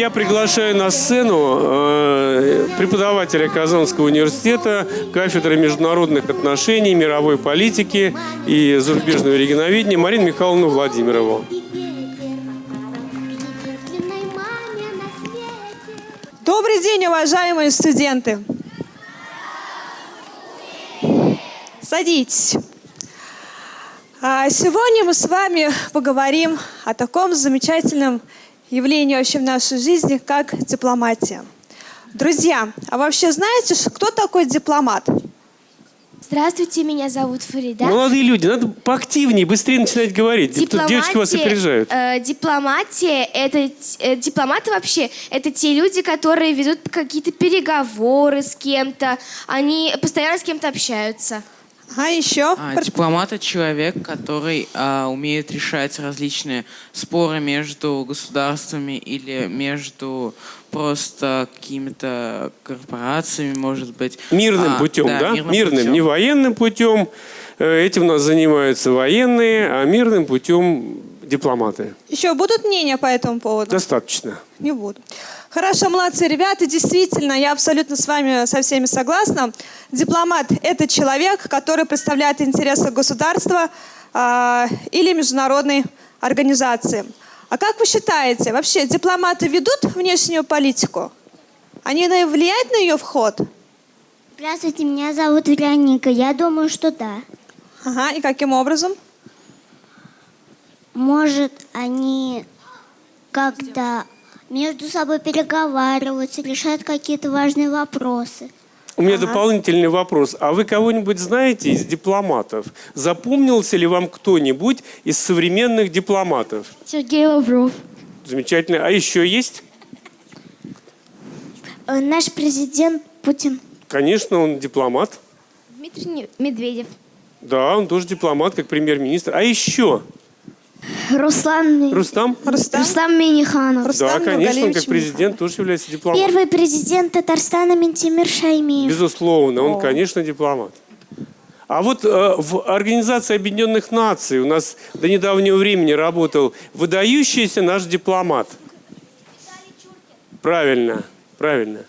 Я приглашаю на сцену э, преподавателя Казанского университета, кафедры международных отношений, мировой политики и зарубежного регионоведения Марину Михайловну Владимирову. Добрый день, уважаемые студенты! Садитесь. А, Сегодня мы с вами поговорим о таком замечательном явлении вообще в нашей жизни, как дипломатия. Друзья, а вообще знаете, кто такой дипломат? Здравствуйте, меня зовут Фарида. Молодые люди, надо поактивнее, быстрее начинать говорить. Тут девочки вас опережают. э, дипломатия это э, дипломаты вообще это те люди, которые ведут какие-то переговоры с кем-то, они постоянно с кем-то общаются. А еще? А, дипломат это человек, который а, умеет решать различные споры между государствами или между просто какими-то корпорациями, может быть. Мирным А, путем, да? мирным Мирным, путем. не военным путем. Э, Этим у нас занимаются военные, а мирным путем дипломаты. Еще будут мнения по этому поводу? Достаточно. Не буду. Хорошо, молодцы, ребята. Действительно, я абсолютно с вами со всеми согласна. Дипломат – это человек, который представляет интересы государства а, или международной организации. А как вы считаете, вообще дипломаты ведут внешнюю политику? Они влияют на ее вход? Здравствуйте, меня зовут Вероника. Я думаю, что да. Ага, и каким образом? Может, они как-то между собой переговариваются, решают какие-то важные вопросы. У меня дополнительный вопрос. А вы кого-нибудь знаете из дипломатов? Запомнился ли вам кто-нибудь из современных дипломатов? Сергей Лавров. Замечательно. А еще есть? Э, Наш президент Путин. Конечно, он дипломат. Дмитрий Медведев. Да, он тоже дипломат, как премьер-министр. А еще? Руслан, Рустам? Рустам? Миниханов. Рустам Да, конечно, он как президент тоже является дипломатом. Первый президент Татарстана Ментимир Шаймиев. Безусловно, он, конечно, дипломат. А вот э, в Организации Объединенных Наций у нас до недавнего времени работал выдающийся наш дипломат. Правильно, правильно.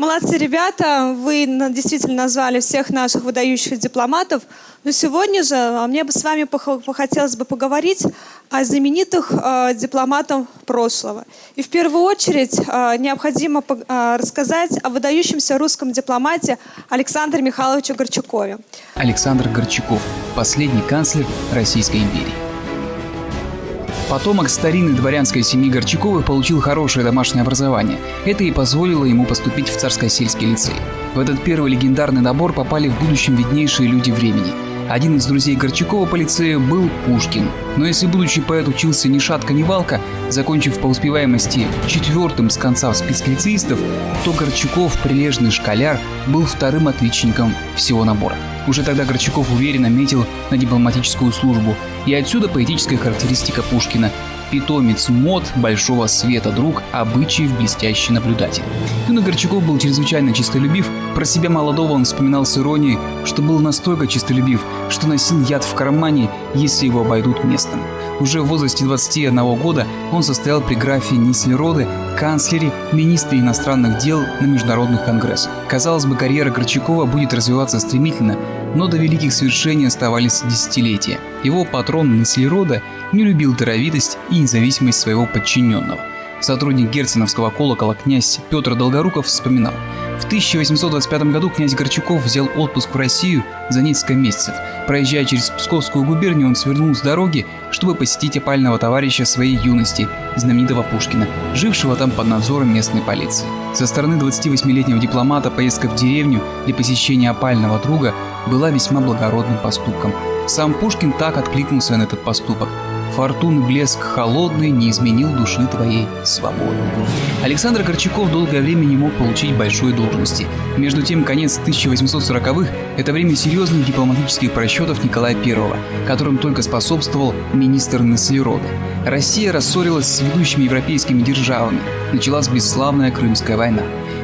Молодцы, ребята. Вы действительно назвали всех наших выдающихся дипломатов. Но сегодня же а, мне бы с вами похотелось бы поговорить о знаменитых э, дипломатах прошлого. И в первую очередь э, необходимо э, рассказать о выдающемся русском дипломате Александре Михайловиче Горчакове. Александр Горчаков, последний канцлер Российской империи. Потомок старинной дворянской семьи Горчаковых получил хорошее домашнее образование. Это и позволило ему поступить в царско-сельский лицей. В этот первый легендарный набор попали в будущем виднейшие люди времени. Один из друзей Горчакова по лицею был Пушкин. Но если будущий поэт учился ни шатка, ни валка, закончив по успеваемости четвертым с конца в списке лицеистов, то Горчаков, прилежный школяр, был вторым отличником всего набора. Уже тогда Горчаков уверенно метил на дипломатическую службу, и отсюда поэтическая характеристика Пушкина – питомец мод большого света, друг обычаев блестящий наблюдатель. Юный Горчаков был чрезвычайно чистолюбив, про себя молодого он вспоминал с иронией, что был настолько чистолюбив, что носил яд в кармане, если его обойдут местом. Уже в возрасте 21 года он состоял при графе Нислероде, канцлере, министре иностранных дел на международных конгрессах. Казалось бы, карьера Горчакова будет развиваться стремительно, но до великих свершений оставались десятилетия. Его патрон Нислерода не любил даровитость и независимость своего подчиненного. Сотрудник герценовского колокола князь Петр Долгоруков вспоминал. В 1825 году князь Горчаков взял отпуск в Россию за несколько месяцев. Проезжая через Псковскую губернию, он свернул с дороги, чтобы посетить опального товарища своей юности, знаменитого Пушкина, жившего там под надзором местной полиции. Со стороны 28-летнего дипломата поездка в деревню для посещения опального друга была весьма благородным поступком. Сам Пушкин так откликнулся на этот поступок. Фортуны блеск холодный не изменил души твоей свободы. Александр Горчаков долгое время не мог получить большой должности. Между тем, конец 1840-х – это время серьезных дипломатических просчетов Николая I, которым только способствовал министр Неслерода. Россия рассорилась с ведущими европейскими державами. Началась бесславная Крымская война.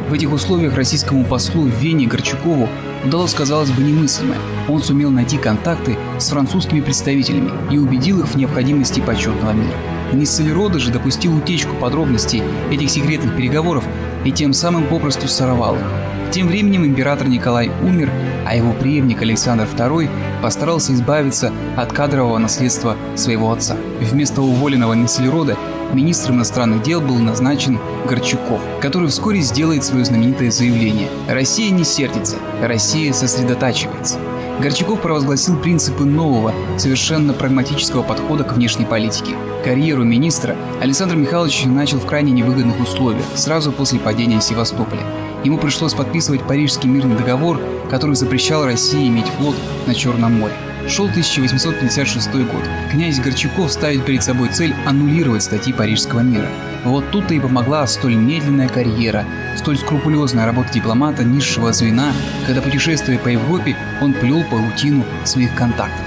В этих условиях российскому послу Вене Горчакову удалось, казалось бы, немыслимое. Он сумел найти контакты с французскими представителями и убедил их в необходимости почетного мира. Ниссельроде же допустил утечку подробностей этих секретных переговоров и тем самым попросту сорвал их. Тем временем император Николай умер, а его преемник Александр II постарался избавиться от кадрового наследства своего отца. Вместо уволенного Ниссельроде министром иностранных дел был назначен Горчаков, который вскоре сделает свое знаменитое заявление «Россия не сердится, Россия сосредотачивается». Горчаков провозгласил принципы нового, совершенно прагматического подхода к внешней политике. Карьеру министра Александр Михайлович начал в крайне невыгодных условиях, сразу после падения Севастополя. Ему пришлось подписывать Парижский мирный договор, который запрещал России иметь флот на Черном море. Шел 1856 год. Князь Горчаков ставит перед собой цель аннулировать статьи Парижского мира. Вот тут-то и помогла столь медленная карьера, столь скрупулезная работа дипломата низшего звена, когда путешествуя по Европе, он плел паутину своих контактов.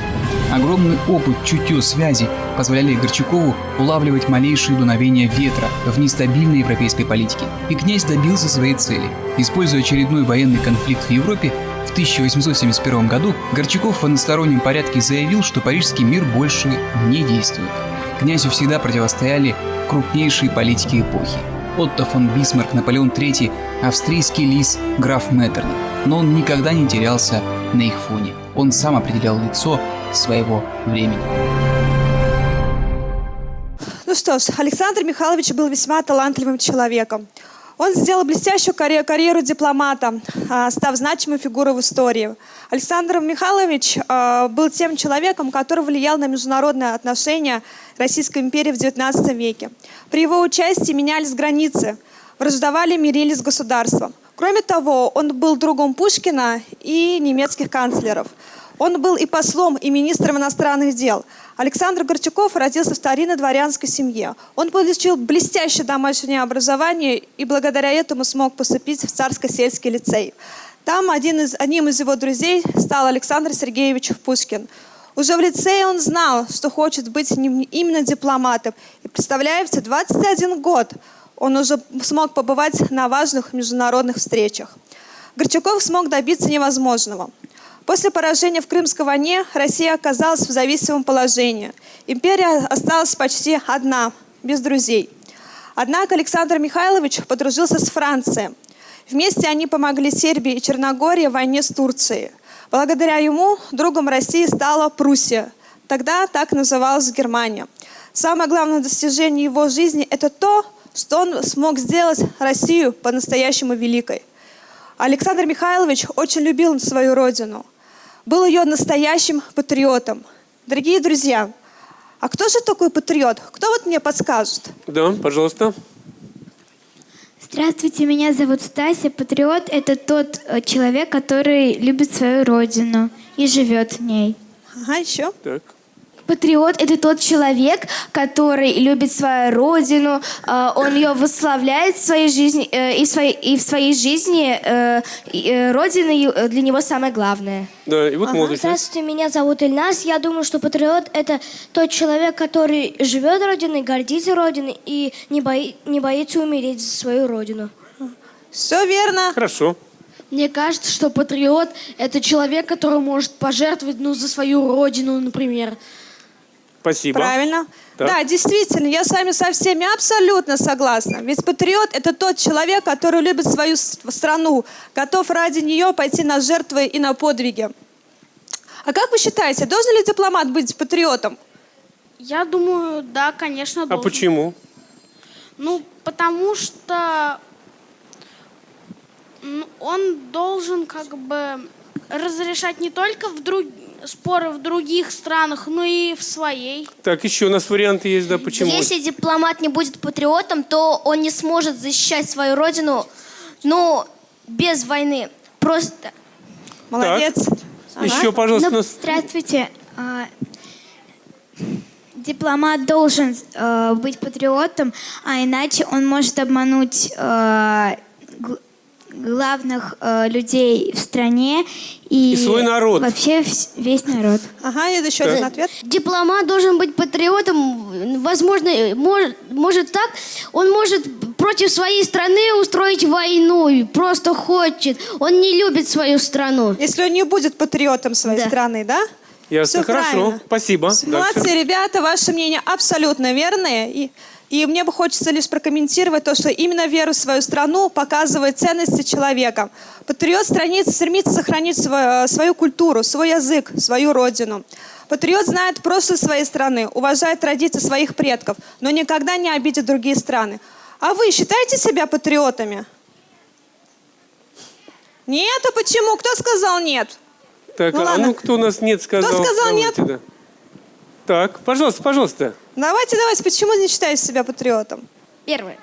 Огромный опыт чутье связи позволяли Горчакову улавливать малейшие дуновения ветра в нестабильной европейской политике. И князь добился своей цели. Используя очередной военный конфликт в Европе, в 1871 году Горчаков в одностороннем порядке заявил, что парижский мир больше не действует. Князю всегда противостояли крупнейшие политики эпохи. Отто фон Бисмарк, Наполеон III, австрийский лис, граф Меттерних. Но он никогда не терялся на их фоне. Он сам определял лицо своего времени. Ну что ж, Александр Михайлович был весьма талантливым человеком. Он сделал блестящую карьеру, карьеру дипломата, а, став значимой фигурой в истории. Александр Михайлович а, был тем человеком, который влиял на международные отношения Российской империи в XIX веке. При его участии менялись границы, враждовали, мирились государством. Кроме того, он был другом Пушкина и немецких канцлеров. Он был и послом, и министром иностранных дел. Александр Горчаков родился в старинной дворянской семье. Он получил блестящее домашнее образование и благодаря этому смог поступить в Царско-сельский лицей. Там один из, одним из его друзей стал Александр Сергеевич Пушкин. Уже в лицее он знал, что хочет быть именно дипломатом. И представляете, 21 год он уже смог побывать на важных международных встречах. Горчаков смог добиться невозможного – После поражения в Крымской войне Россия оказалась в зависимом положении. Империя осталась почти одна, без друзей. Однако Александр Михайлович подружился с Францией. Вместе они помогли Сербии и Черногории в войне с Турцией. Благодаря ему другом России стала Пруссия. Тогда так называлась Германия. Самое главное достижение его жизни – это то, что он смог сделать Россию по-настоящему великой. Александр Михайлович очень любил свою родину – был ее настоящим патриотом. Дорогие друзья, а кто же такой патриот? Кто вот мне подскажет? Да, пожалуйста. Здравствуйте, меня зовут Стася. Патриот – это тот э, человек, который любит свою родину и живет в ней. Ага, еще? Так. Патриот – это тот человек, который любит свою родину, э, он ее восславляет в своей жизни, э, и, в своей, и в своей жизни э, родина для него самое главное. Да, и вот ага. Здравствуйте, меня зовут Ильнас. Я думаю, что патриот – это тот человек, который живет родиной, гордится родиной и не, бои, не боится умереть за свою родину. Все верно. Хорошо. Мне кажется, что патриот – это человек, который может пожертвовать ну, за свою родину, например. Спасибо. Правильно. Так. Да, действительно, я с вами со всеми абсолютно согласна. Ведь патриот – это тот человек, который любит свою страну, готов ради нее пойти на жертвы и на подвиги. А как вы считаете, должен ли дипломат быть патриотом? Я думаю, да, конечно, должен. А почему? Ну, потому что он должен как бы разрешать не только в друг споры в других странах, но и в своей. Так, еще у нас варианты есть, да, почему? Если дипломат не будет патриотом, то он не сможет защищать свою родину, ну, без войны. Просто. Молодец. Ага. Еще, пожалуйста. Ну, здравствуйте. А, дипломат должен э, быть патриотом, а иначе он может обмануть э, главных э, людей в стране и, и свой народ. Вообще весь народ. Ага, это еще так. один ответ. Дипломат должен быть патриотом. Возможно, может, может так. Он может против своей страны устроить войну. Просто хочет. Он не любит свою страну. Если он не будет патриотом своей да. страны, да? Ясно, Всё хорошо. правильно. Спасибо. Молодцы, Дальше. ребята, ваше мнение абсолютно верное. И, и мне бы хочется лишь прокомментировать то, что именно вера в свою страну показывает ценности человека. Патриот страниц стремится сохранить свою, свою культуру, свой язык, свою родину. Патриот знает прошлое своей страны, уважает традиции своих предков, но никогда не обидит другие страны. А вы считаете себя патриотами? Нет, а почему? Кто сказал нет? Так, Ну а ладно. ну кто у нас нет сказал? сказал нет? Да. Так, пожалуйста, пожалуйста. Давайте, давайте, почему не считаете себя патриотом? Первое.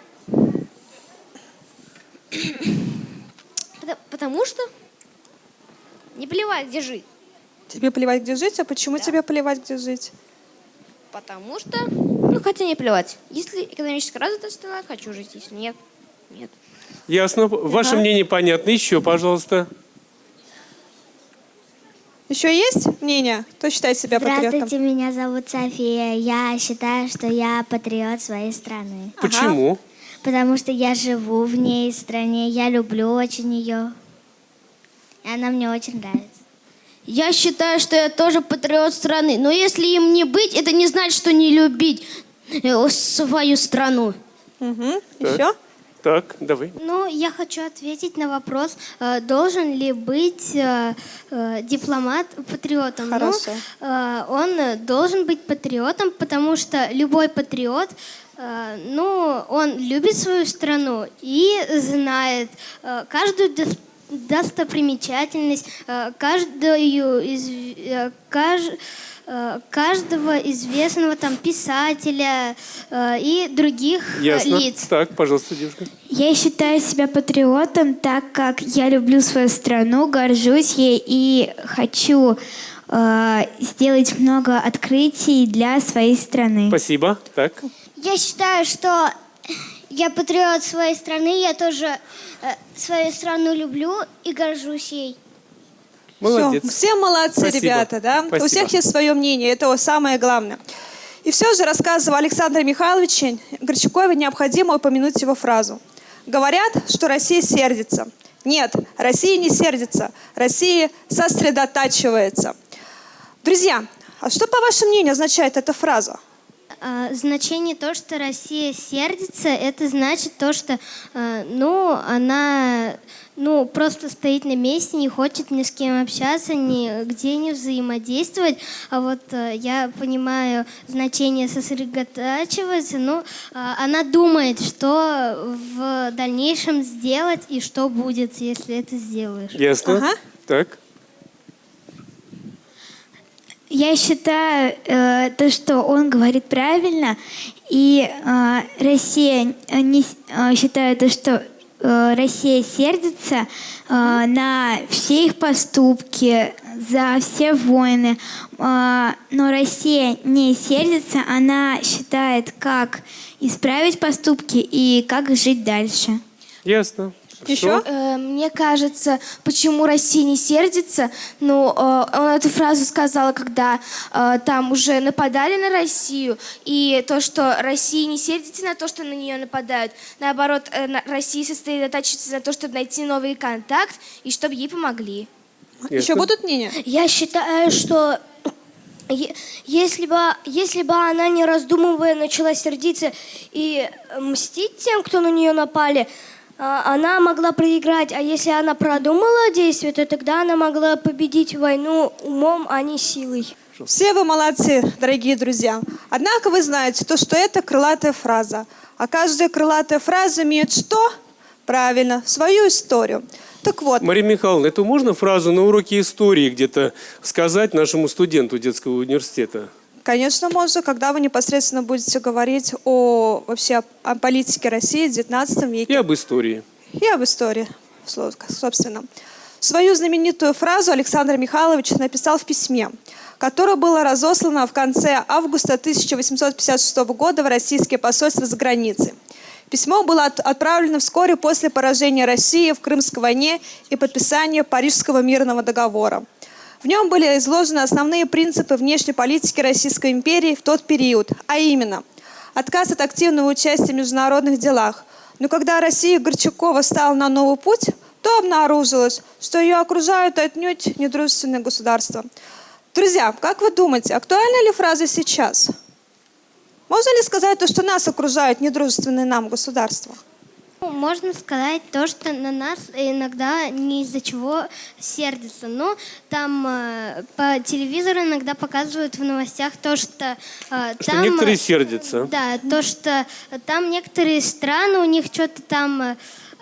Потому- Потому что не плевать, где жить. Тебе плевать, где жить, а почему тебе плевать, где жить? Потому что, ну хотя не плевать. Если экономически развитая страна, хочу жить. Если нет, нет. Ясно. Ваше Ага. мнение понятно. Еще, пожалуйста. Еще есть мнение? Кто считает себя патриотом? Здравствуйте, меня зовут София. Я считаю, что я патриот своей страны. Почему? Потому что я живу в ней стране, я люблю очень ее. И она мне очень нравится. Я считаю, что я тоже патриот страны. Но если им не быть, это не значит, что не любить э, свою страну. Угу. Так. Еще? Так, давай. Ну, я хочу ответить на вопрос, э, должен ли быть э, э, дипломат патриотом. Ну, Хорошо. э, он должен быть патриотом, потому что любой патриот, ну, он любит свою страну и знает каждую достопримечательность, э, каждую из, э, каж- э, каждого известного там писателя э, и других Ясно. лиц. Так, пожалуйста, девушка. Я считаю себя патриотом, так как я люблю свою страну, горжусь ей и хочу э, сделать много открытий для своей страны. Спасибо. Так. Я считаю, что я патриот своей страны, я тоже э, свою страну люблю и горжусь ей. Молодец. Всё. Все молодцы, Спасибо. ребята, да? Спасибо. У всех есть свое мнение, это самое главное. И все же, рассказывая Александра Михайловича Горчакове, необходимо упомянуть его фразу. Говорят, что Россия сердится. Нет, Россия не сердится. Россия сосредотачивается. Друзья, а что, по вашему мнению, означает эта фраза? А, Значение то, что Россия сердится, это значит то, что, э, ну, она, ну, просто стоит на месте, не хочет ни с кем общаться, нигде не взаимодействовать. А вот э, я понимаю значение сосредотачиваться, ну, а, она думает, что в дальнейшем сделать и что будет, если это сделаешь. Ясно. Ага. Так. Я считаю э, то, что он говорит правильно, и э, Россия не э, считаю то, что э, Россия сердится э, на все их поступки, за все войны, Э, но Россия не сердится, она считает, как исправить поступки и как жить дальше. Ясно. Еще? Э, Мне кажется, почему Россия не сердится, ну, э, он эту фразу сказал, когда э, там уже нападали на Россию, и то, что Россия не сердится на то, что на нее нападают, наоборот, э, на- Россия сосредотачивается на то, чтобы найти новый контакт и чтобы ей помогли. Еще будут мнения? Я считаю, что если бы, если бы она не раздумывая начала сердиться и мстить тем, кто на нее напали, она могла проиграть. А если она продумала действие, то тогда она могла победить войну умом, а не силой. Все вы молодцы, дорогие друзья. Однако вы знаете, то, что это крылатая фраза. А каждая крылатая фраза имеет что? Правильно, свою историю. Так вот, Мария Михайловна, эту можно фразу на уроке истории где-то сказать нашему студенту детского университета? Конечно, можно, когда вы непосредственно будете говорить о вообще о политике России в 19 И веке об истории. и об истории, собственно. Свою знаменитую фразу Александр Михайлович написал в письме, которое было разослано в конце августа 1856 года в российские посольства за границей. Письмо было от- отправлено вскоре после поражения России в Крымской войне и подписания Парижского мирного договора. В нем были изложены основные принципы внешней политики Российской империи в тот период, а именно отказ от активного участия в международных делах. Но когда Россия Горчакова стала на новый путь, то обнаружилось, что ее окружают отнюдь недружественные государства. Друзья, как вы думаете, актуальна ли фраза сейчас? Можно ли сказать то, что нас окружают недружественные нам государства? Ну, Можно сказать то, что на нас иногда не из-за чего сердятся. Но там э, по телевизору иногда показывают в новостях то, что э, Что там... некоторые сердятся. Да, то, что там некоторые страны, у них что-то там э, э,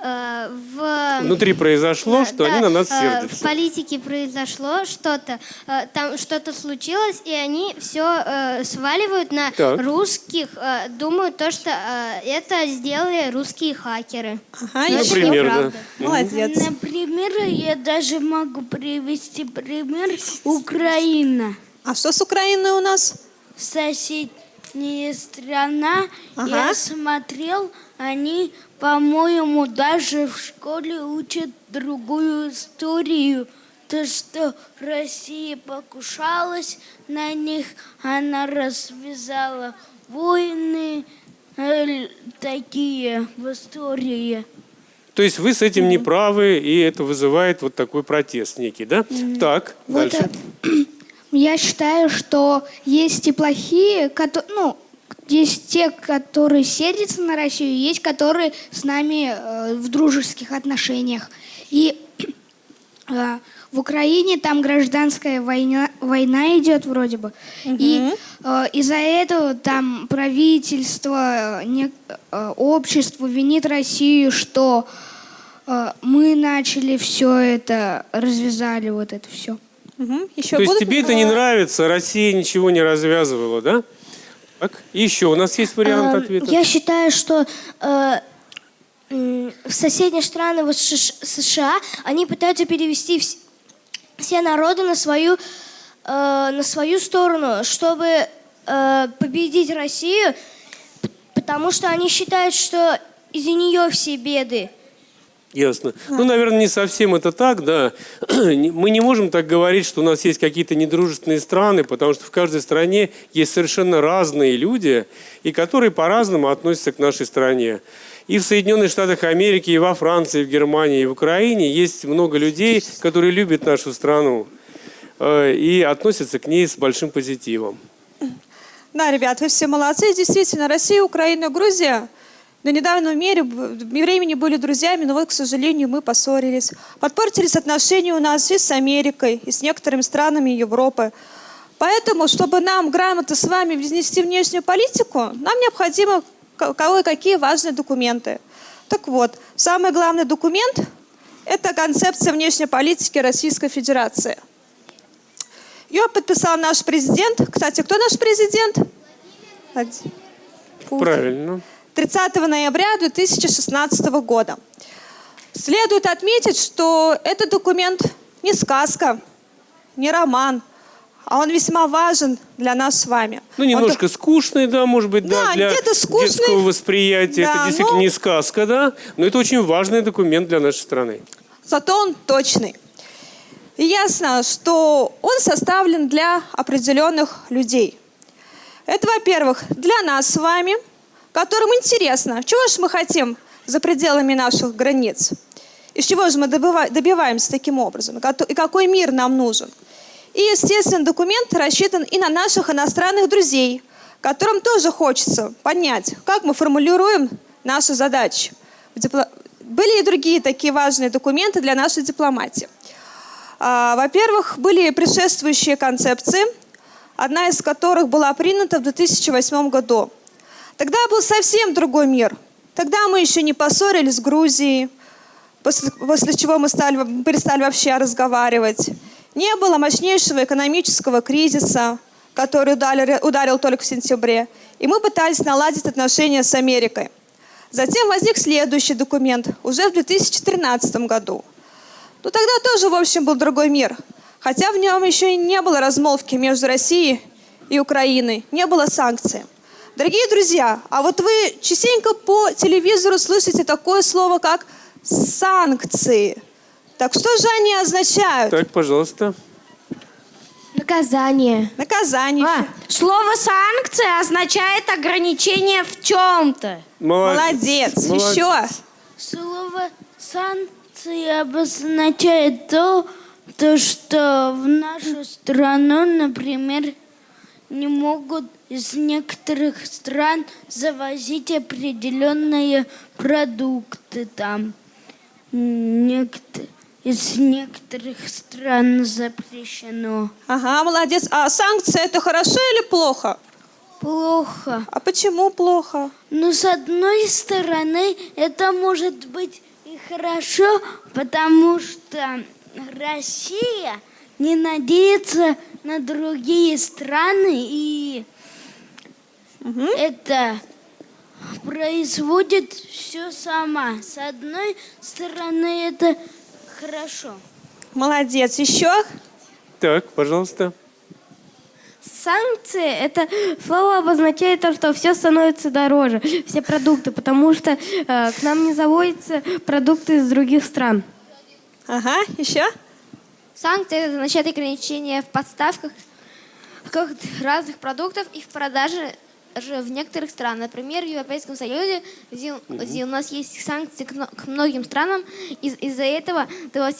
в... Внутри произошло, Да, что они да, на нас э, В сердятся. политике произошло что-то, э, там что-то случилось, и они все сваливают на Так. русских, э, думают то, что э, это сделали русские хакеры. Ага, Но это Например, да. Молодец. Например, я даже могу привести пример Украина. А что с Украиной у нас? Соседняя страна. Ага. Я смотрел, они, по-моему, даже в школе учат другую историю. То, что Россия покушалась на них, она развязала войны э, такие в истории. То есть вы с этим не правы, и это вызывает вот такой протест некий, да? Так, Вот, дальше. я считаю, что есть и плохие, ну, есть те, которые сердятся на Россию, есть которые с нами э, в дружеских отношениях. И э, в Украине там гражданская война, война идет вроде бы. И э, из-за этого там правительство, э, не- э, общество винит Россию, что э, мы начали все это, развязали вот это все. Мгм. Еще То есть тебе это не нравится, Россия ничего не развязывала, да? Так, еще у нас есть вариант Эм, ответа. Я считаю, что э, соседние страны вот США, они пытаются перевести вс- все народы на свою, э, на свою сторону, чтобы э, победить Россию, потому что они считают, что из-за нее все беды. Ясно. Ну, наверное, не совсем это так, да. Мы не можем так говорить, что у нас есть какие-то недружественные страны, потому что в каждой стране есть совершенно разные люди, и которые по-разному относятся к нашей стране. И в Соединенных Штатах Америки, и во Франции, и в Германии, и в Украине есть много людей, которые любят нашу страну э, и относятся к ней с большим позитивом. Да, ребят, вы все молодцы. Действительно, Россия, Украина, Грузия до недавнего мере- времени были друзьями, но вот, к сожалению, мы поссорились. Подпортились отношения у нас и с Америкой, и с некоторыми странами Европы. Поэтому, чтобы нам грамотно с вами внести внешнюю политику, нам необходимо ка- кое-какие важные документы. Так вот, самый главный документ – это концепция внешней политики Российской Федерации. Ее подписал наш президент. Кстати, кто наш президент? Владимир Путин. Правильно. 30 ноября 2016 года. Следует отметить, что этот документ не сказка, не роман, а он весьма важен для нас с вами. Ну, Он немножко скучный, да, может быть, да, Да, для скучный. детского восприятия. Да, это действительно ну- не сказка, да, но это очень важный документ для нашей страны. зато он точный. И ясно, что он составлен для определенных людей. Это, во-первых, для нас с вами, которым интересно, чего же мы хотим за пределами наших границ, из чего же мы добиваемся таким образом, и и какой мир нам нужен. И, естественно, документ рассчитан и на наших иностранных друзей, которым тоже хочется понять, как мы формулируем наши задачи. Были и другие такие важные документы для нашей дипломатии. А, Во-первых, были предшествующие концепции, одна из которых была принята в 2008 году. Тогда был совсем другой мир. Тогда мы еще не поссорились с Грузией, после, после чего мы стали, перестали вообще разговаривать. Не было мощнейшего экономического кризиса, который ударил, ударил только в сентябре. И мы пытались наладить отношения с Америкой. Затем возник следующий документ, уже в 2013 году. Ну тогда тоже, в общем, был другой мир. Хотя в нем еще и не было размолвки между Россией и Украиной, не было санкций. Дорогие друзья, а вот вы частенько по телевизору слышите такое слово, как санкции. Так что же они означают? Так, пожалуйста. Наказание. Наказание. А, слово санкция означает ограничение в чем-то. Молодец. Еще. Слово санкции обозначает то, То, что в нашу страну, например, не могут из некоторых стран завозить определенные продукты там. Некотор- Из некоторых стран запрещено. Ага, молодец. А санкции это хорошо или плохо? Плохо. А почему плохо? Но с одной стороны, это может быть и хорошо, потому что Россия не надеется на другие страны и это производит все сама. С одной стороны, это хорошо. Молодец. Еще? Так, пожалуйста. Санкции – это слово обозначает то, что все становится дороже, все продукты, потому что э, к нам не заводятся продукты из других стран. Ага, еще? Санкции это означает ограничение в подставках каких-то разных продуктов и в продаже же в некоторых странах. Например, в Европейском Союзе, где, где у нас есть санкции к, мно- к многим странам, из- из-за этого то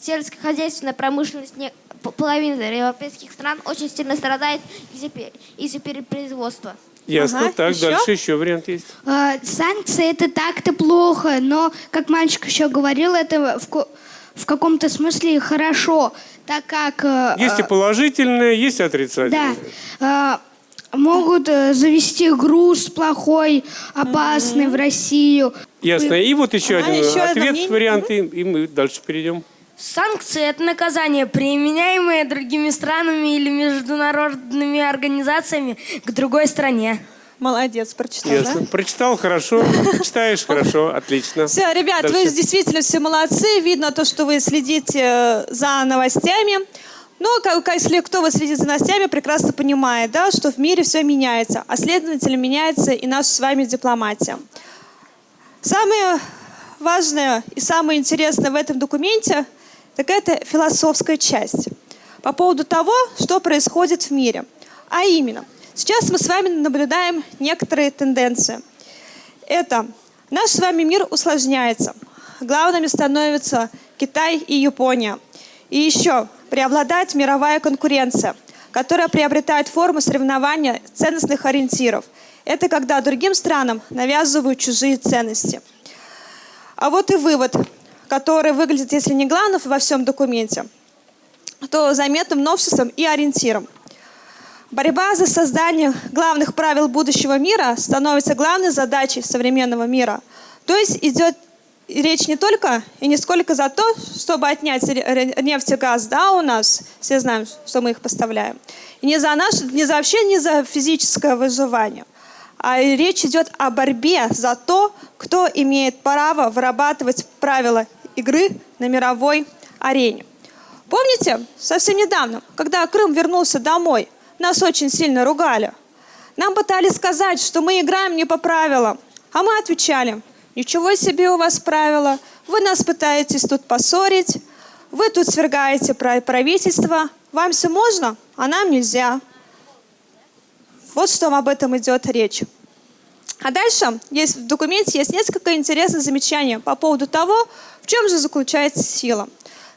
сельскохозяйственная промышленность не- п- половины европейских стран очень сильно страдает из-за пе- из-за перепроизводства. Ясно. Ага, так, еще? дальше еще вариант есть. Э, Санкции это так-то плохо, но, как мальчик еще говорил, это в, в каком-то смысле хорошо, так как... э, Есть и положительное, есть и отрицательное. Да. э, Могут э, завести груз плохой, опасный в Россию. Ясно. И вот еще Ага, один еще ответ, мнение. вариант, и, и мы дальше перейдем. Санкции – это наказание, применяемое другими странами или международными организациями к другой стране. Молодец, прочитал, Ясно. да? Прочитал хорошо, читаешь хорошо, отлично. Все, ребят, вы Дальше. действительно все молодцы. Видно то, что вы следите э, за новостями. Но как, как- если кто вы следит за новостями, прекрасно понимает, да, что в мире все меняется, а следовательно меняется и наша с вами дипломатия. Самое важное и самое интересное в этом документе – так это философская часть по поводу того, что происходит в мире. А именно, сейчас мы с вами наблюдаем некоторые тенденции. Это наш с вами мир усложняется. Главными становятся Китай и Япония. И еще преобладает мировая конкуренция, которая приобретает форму соревнования ценностных ориентиров. Это когда другим странам навязывают чужие ценности. А вот и вывод, который выглядит, если не главным во всем документе, то заметным новшеством и ориентиром. Борьба за создание главных правил будущего мира становится главной задачей современного мира. То есть идет речь не только и не сколько за то, чтобы отнять нефть и газ, да, у нас, все знаем, что мы их поставляем, и не за наш, не за вообще не за физическое выживание, а речь идет о борьбе за то, кто имеет право вырабатывать правила игры на мировой арене. Помните, совсем недавно, когда Крым вернулся домой, нас очень сильно ругали. Нам пытались сказать, что мы играем не по правилам, а мы отвечали, ничего себе у вас правила, вы нас пытаетесь тут поссорить, вы тут свергаете правительство, вам все можно, а нам нельзя. Вот что об этом идет речь. А дальше есть, в документе есть несколько интересных замечаний по поводу того, в чем же заключается сила.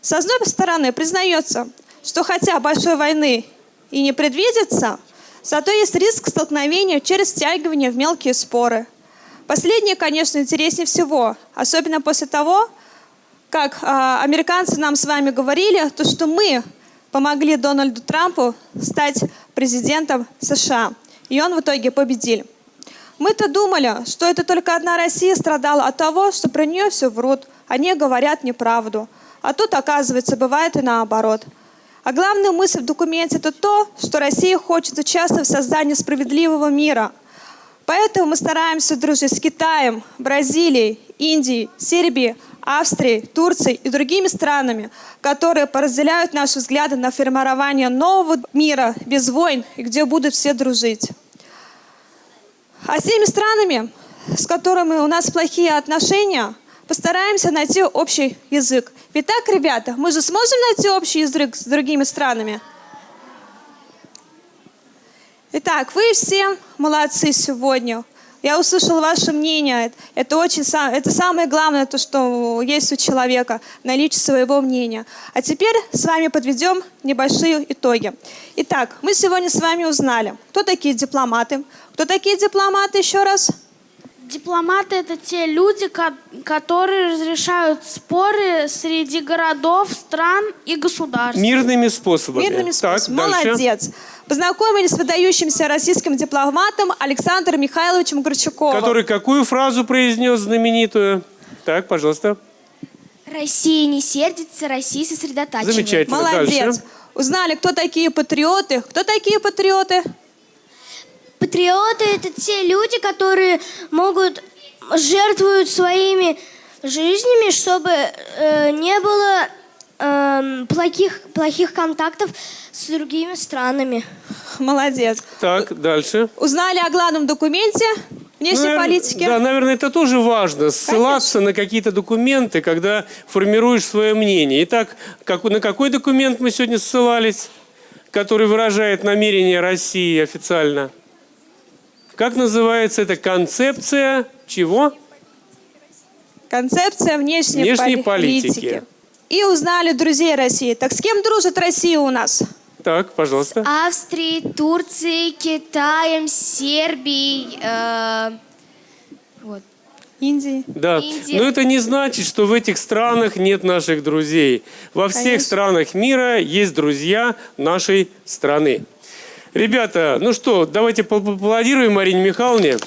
С одной стороны, признается, что хотя большой войны и не предвидится, зато есть риск столкновения через втягивание в мелкие споры. Последнее, конечно, интереснее всего, особенно после того, как а, американцы нам с вами говорили, то, что мы помогли Дональду Трампу стать президентом США. И он в итоге победил. Мы-то думали, что это только одна Россия страдала от того, что про нее все врут, они говорят неправду. А тут, оказывается, бывает и наоборот. А главная мысль в документе – это то, что Россия хочет участвовать в создании справедливого мира. Поэтому мы стараемся дружить с Китаем, Бразилией, Индией, Сербией, Австрией, Турцией и другими странами, которые поразделяют наши взгляды на формирование нового мира без войн и где будут все дружить. А с теми странами, с которыми у нас плохие отношения, постараемся найти общий язык. Ведь так, ребята, мы же сможем найти общий язык с другими странами? Итак, вы все молодцы сегодня. Я услышала ваше мнение. Это очень это самое главное, то, что есть у человека, наличие своего мнения. А теперь с вами подведем небольшие итоги. Итак, мы сегодня с вами узнали, кто такие дипломаты. Кто такие дипломаты еще раз? Дипломаты это те люди, ко- которые разрешают споры среди городов, стран и государств. Мирными способами. Мирными Так, способами. дальше. Молодец. Познакомились с выдающимся российским дипломатом Александром Михайловичем Горчаковым. Который какую фразу произнес знаменитую? Так, пожалуйста. Россия не сердится, Россия сосредотачивается. Замечательно. Молодец. Дальше. Узнали, кто такие патриоты. Кто такие патриоты? Патриоты это те люди, которые могут жертвуют своими жизнями, чтобы э, не было эм, плохих, плохих контактов с другими странами. Молодец. Так, дальше. Узнали о главном документе внешней Наверно- политики. Да, наверное, это тоже важно. Ссылаться на какие-то документы, когда формируешь свое мнение. Итак, как, на какой документ мы сегодня ссылались, который выражает намерение России официально? Как называется эта концепция чего? Концепция внешней, Внешней поли- политики. И узнали друзей России. Так с кем дружит Россия у нас? Так, пожалуйста. Австрией, Турцией, Китаем, Сербией. э, вот. Индии. Да, Индия. но это не значит, что в этих странах нет наших друзей. Во всех Конечно. странах мира есть друзья нашей страны. Ребята, ну что, давайте поаплодируем Марине Михайловне.